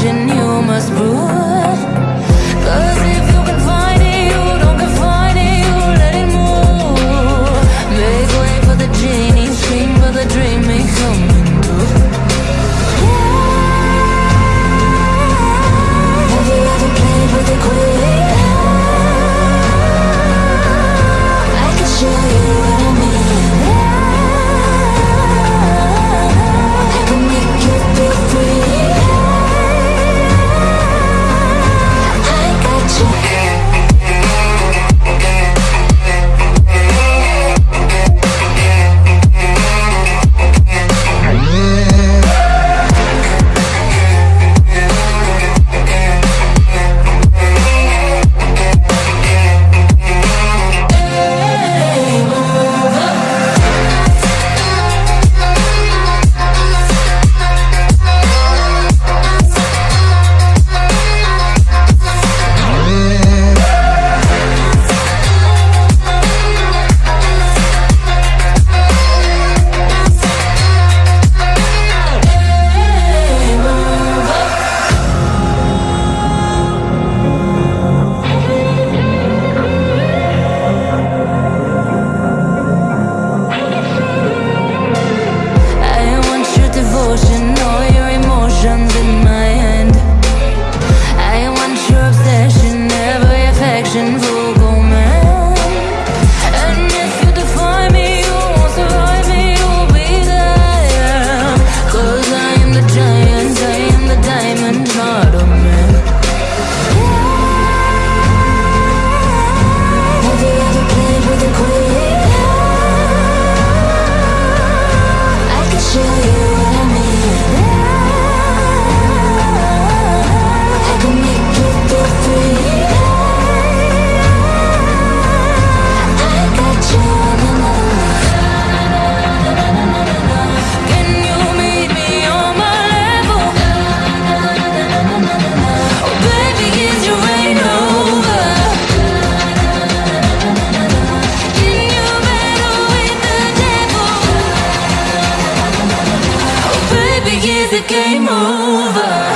ascension, you the game over?